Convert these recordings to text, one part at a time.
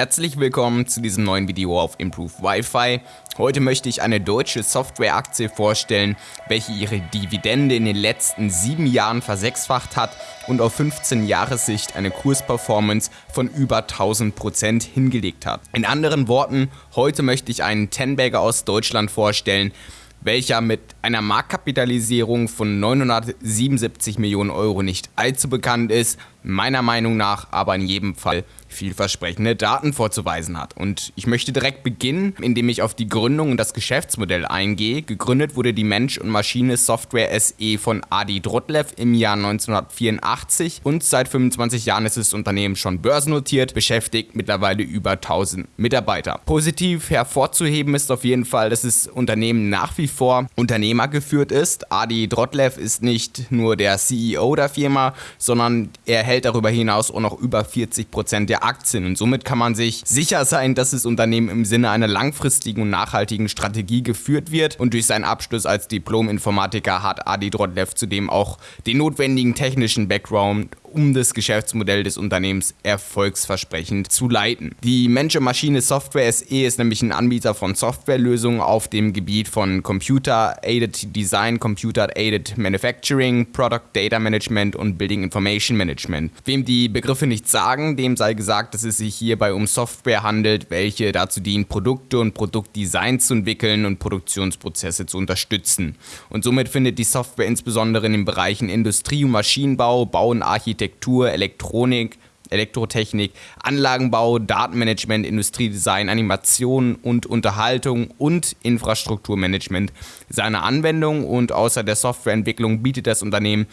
Herzlich willkommen zu diesem neuen Video auf Improve Wi-Fi. Heute möchte ich eine deutsche Softwareaktie vorstellen, welche ihre Dividende in den letzten sieben Jahren versechsfacht hat und auf 15 Jahressicht eine Kursperformance von über 1000% hingelegt hat. In anderen Worten, heute möchte ich einen Tenbagger aus Deutschland vorstellen, welcher mit einer Marktkapitalisierung von 977 Millionen Euro nicht allzu bekannt ist, meiner Meinung nach aber in jedem Fall vielversprechende Daten vorzuweisen hat. Und ich möchte direkt beginnen, indem ich auf die Gründung und das Geschäftsmodell eingehe. Gegründet wurde die Mensch- und Maschine Software SE von Adi Drotlev im Jahr 1984 und seit 25 Jahren ist das Unternehmen schon börsennotiert, beschäftigt mittlerweile über 1000 Mitarbeiter. Positiv hervorzuheben ist auf jeden Fall, dass das Unternehmen nach wie vor Unternehmer geführt ist. Adi Drotlev ist nicht nur der CEO der Firma, sondern er hält darüber hinaus auch noch über 40% der Aktien. Und somit kann man sich sicher sein, dass das Unternehmen im Sinne einer langfristigen und nachhaltigen Strategie geführt wird. Und durch seinen Abschluss als Diplom-Informatiker hat Adi Drodlev zudem auch den notwendigen technischen Background, um das Geschäftsmodell des Unternehmens erfolgsversprechend zu leiten. Die Mensch-Maschine Software SE ist nämlich ein Anbieter von Softwarelösungen auf dem Gebiet von Computer-Aided Design, Computer-Aided Manufacturing, Product Data Management und Building Information Management. Wem die Begriffe nichts sagen, dem sei gesagt, dass es sich hierbei um Software handelt, welche dazu dient, Produkte und Produktdesign zu entwickeln und Produktionsprozesse zu unterstützen. Und somit findet die Software insbesondere in den Bereichen Industrie- und Maschinenbau, Bau und Architektur Architektur, Elektronik, Elektrotechnik, Anlagenbau, Datenmanagement, Industriedesign, Animation und Unterhaltung und Infrastrukturmanagement seine Anwendung. Und außer der Softwareentwicklung bietet das Unternehmen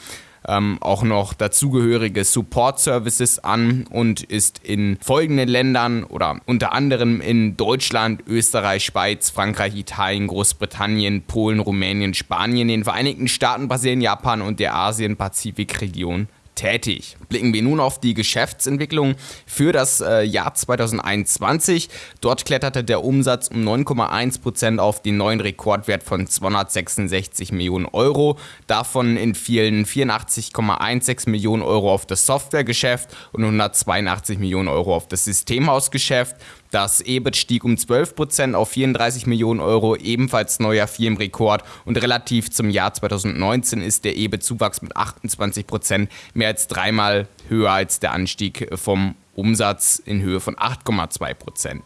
ähm, auch noch dazugehörige Support Services an und ist in folgenden Ländern oder unter anderem in Deutschland, Österreich, Schweiz, Frankreich, Italien, Großbritannien, Polen, Rumänien, Spanien, den Vereinigten Staaten, Brasilien, Japan und der Asien-Pazifik-Region tätig. Blicken wir nun auf die Geschäftsentwicklung für das äh, Jahr 2021. Dort kletterte der Umsatz um 9,1% auf den neuen Rekordwert von 266 Millionen Euro. Davon in vielen 84,16 Millionen Euro auf das Softwaregeschäft und 182 Millionen Euro auf das Systemhausgeschäft. Das EBIT stieg um 12% auf 34 Millionen Euro, ebenfalls neuer Firmenrekord und relativ zum Jahr 2019 ist der EBIT-Zuwachs mit 28% mehr als dreimal höher als der Anstieg vom Umsatz in Höhe von 8,2%.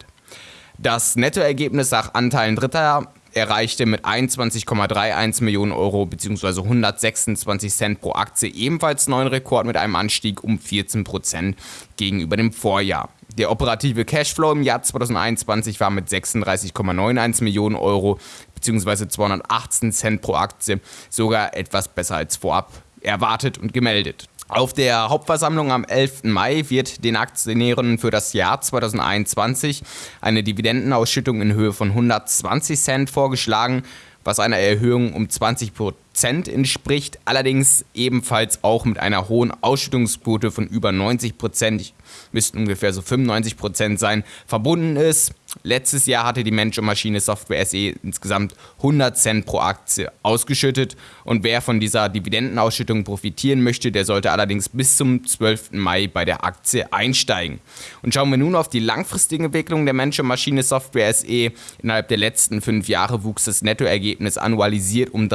Das Nettoergebnis nach Anteilen Dritter erreichte mit 21,31 Millionen Euro bzw. 126 Cent pro Aktie ebenfalls neuen Rekord mit einem Anstieg um 14% gegenüber dem Vorjahr. Der operative Cashflow im Jahr 2021 war mit 36,91 Millionen Euro bzw. 218 Cent pro Aktie sogar etwas besser als vorab erwartet und gemeldet. Auf der Hauptversammlung am 11. Mai wird den Aktionären für das Jahr 2021 eine Dividendenausschüttung in Höhe von 120 Cent vorgeschlagen, was einer Erhöhung um 20 Prozent entspricht, allerdings ebenfalls auch mit einer hohen Ausschüttungsquote von über 90 Prozent müssten ungefähr so 95% sein, verbunden ist. Letztes Jahr hatte die Mensch- und Maschine Software SE insgesamt 100 Cent pro Aktie ausgeschüttet und wer von dieser Dividendenausschüttung profitieren möchte, der sollte allerdings bis zum 12. Mai bei der Aktie einsteigen. Und schauen wir nun auf die langfristige Entwicklung der Mensch- und Maschine Software SE. Innerhalb der letzten fünf Jahre wuchs das Nettoergebnis annualisiert um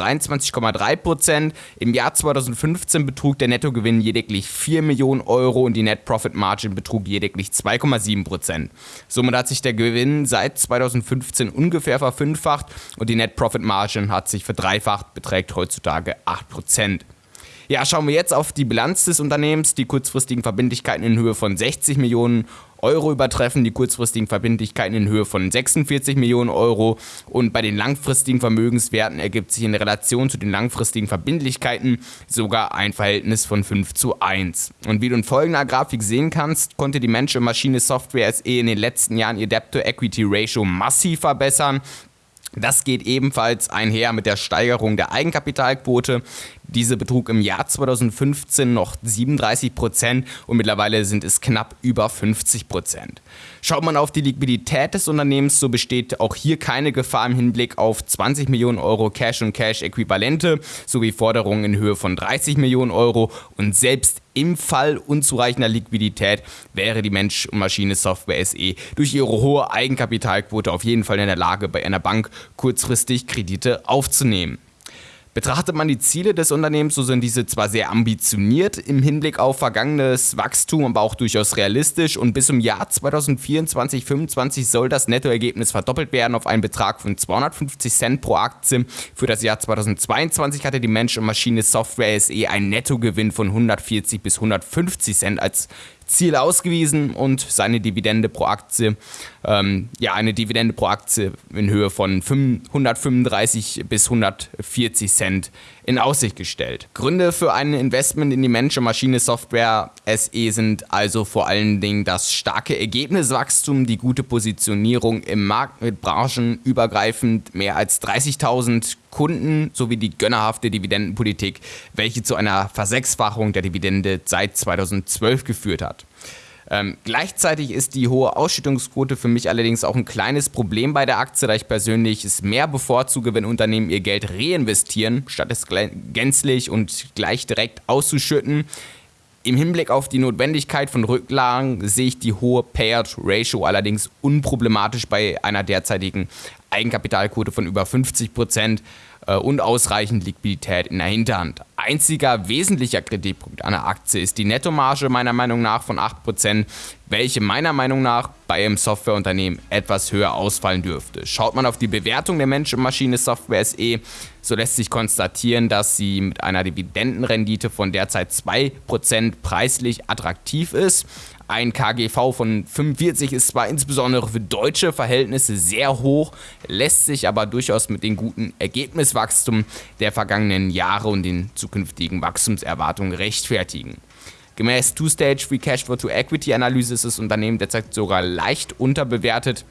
23,3%. Im Jahr 2015 betrug der Nettogewinn lediglich 4 Millionen Euro und die Net Profit Margin betrug lediglich 2,7%. Somit hat sich der Gewinn seit 2015 ungefähr verfünffacht und die Net Profit Margin hat sich verdreifacht, beträgt heutzutage 8%. Ja, schauen wir jetzt auf die Bilanz des Unternehmens. Die kurzfristigen Verbindlichkeiten in Höhe von 60 Millionen Euro übertreffen die kurzfristigen Verbindlichkeiten in Höhe von 46 Millionen Euro und bei den langfristigen Vermögenswerten ergibt sich in Relation zu den langfristigen Verbindlichkeiten sogar ein Verhältnis von 5 zu 1. Und wie du in folgender Grafik sehen kannst, konnte die Mensch- und Maschine Software SE in den letzten Jahren ihr Debt-to-Equity-Ratio massiv verbessern. Das geht ebenfalls einher mit der Steigerung der Eigenkapitalquote. Diese betrug im Jahr 2015 noch 37 Prozent und mittlerweile sind es knapp über 50 Prozent. Schaut man auf die Liquidität des Unternehmens, so besteht auch hier keine Gefahr im Hinblick auf 20 Millionen Euro Cash und Cash-Äquivalente sowie Forderungen in Höhe von 30 Millionen Euro und selbst im Fall unzureichender Liquidität wäre die Mensch- und Maschine-Software SE durch ihre hohe Eigenkapitalquote auf jeden Fall in der Lage, bei einer Bank kurzfristig Kredite aufzunehmen. Betrachtet man die Ziele des Unternehmens, so sind diese zwar sehr ambitioniert im Hinblick auf vergangenes Wachstum, aber auch durchaus realistisch und bis zum Jahr 2024-25 soll das Nettoergebnis verdoppelt werden auf einen Betrag von 250 Cent pro Aktie. Für das Jahr 2022 hatte die Mensch- und Maschine Software SE einen Nettogewinn von 140 bis 150 Cent als Ziel ausgewiesen und seine Dividende pro Aktie, ähm, ja, eine Dividende pro Aktie in Höhe von 135 bis 140 Cent in Aussicht gestellt. Gründe für ein Investment in die Mensch- und Maschine-Software SE sind also vor allen Dingen das starke Ergebniswachstum, die gute Positionierung im Markt mit branchenübergreifend mehr als 30.000 Kunden sowie die gönnerhafte Dividendenpolitik, welche zu einer Versechsfachung der Dividende seit 2012 geführt hat. Ähm, gleichzeitig ist die hohe Ausschüttungsquote für mich allerdings auch ein kleines Problem bei der Aktie, da ich persönlich es mehr bevorzuge, wenn Unternehmen ihr Geld reinvestieren, statt es gänzlich und gleich direkt auszuschütten. Im Hinblick auf die Notwendigkeit von Rücklagen sehe ich die hohe Payout-Ratio allerdings unproblematisch bei einer derzeitigen Eigenkapitalquote von über 50 Prozent äh, und ausreichend Liquidität in der Hinterhand. Einziger wesentlicher Kritikpunkt der Aktie ist die Nettomarge meiner Meinung nach von 8%, welche meiner Meinung nach bei einem Softwareunternehmen etwas höher ausfallen dürfte. Schaut man auf die Bewertung der Mensch- und Maschine-Software SE, so lässt sich konstatieren, dass sie mit einer Dividendenrendite von derzeit 2% preislich attraktiv ist. Ein KGV von 45 ist zwar insbesondere für deutsche Verhältnisse sehr hoch, lässt sich aber durchaus mit den guten Ergebniswachstum der vergangenen Jahre und den zukünftigen Wachstumserwartungen rechtfertigen. Gemäß Two-Stage Free Cash Flow to Equity Analyse ist das Unternehmen derzeit sogar leicht unterbewertet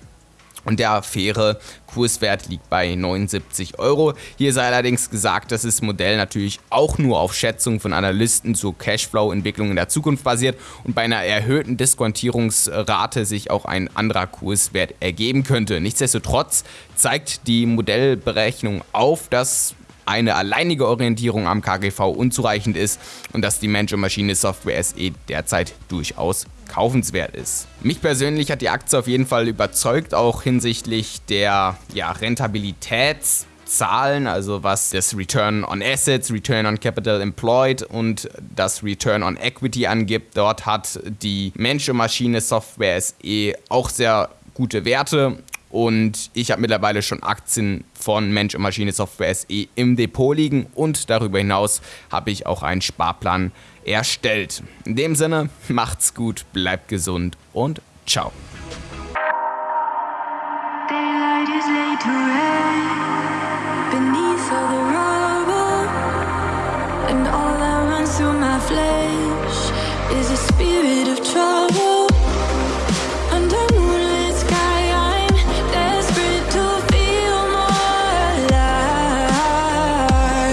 und der faire Kurswert liegt bei 79 Euro. Hier sei allerdings gesagt, dass das Modell natürlich auch nur auf Schätzungen von Analysten zur Cashflow-Entwicklung in der Zukunft basiert und bei einer erhöhten Diskontierungsrate sich auch ein anderer Kurswert ergeben könnte. Nichtsdestotrotz zeigt die Modellberechnung auf, dass eine alleinige Orientierung am KGV unzureichend ist und dass die Mensch- und Maschine-Software SE derzeit durchaus kaufenswert ist. Mich persönlich hat die Aktie auf jeden Fall überzeugt, auch hinsichtlich der ja, Rentabilitätszahlen, also was das Return on Assets, Return on Capital Employed und das Return on Equity angibt. Dort hat die Mensch- und Maschine-Software SE auch sehr gute Werte und ich habe mittlerweile schon Aktien von Mensch und Maschine Software SE im Depot liegen und darüber hinaus habe ich auch einen Sparplan erstellt. In dem Sinne, macht's gut, bleibt gesund und ciao. spirit of trouble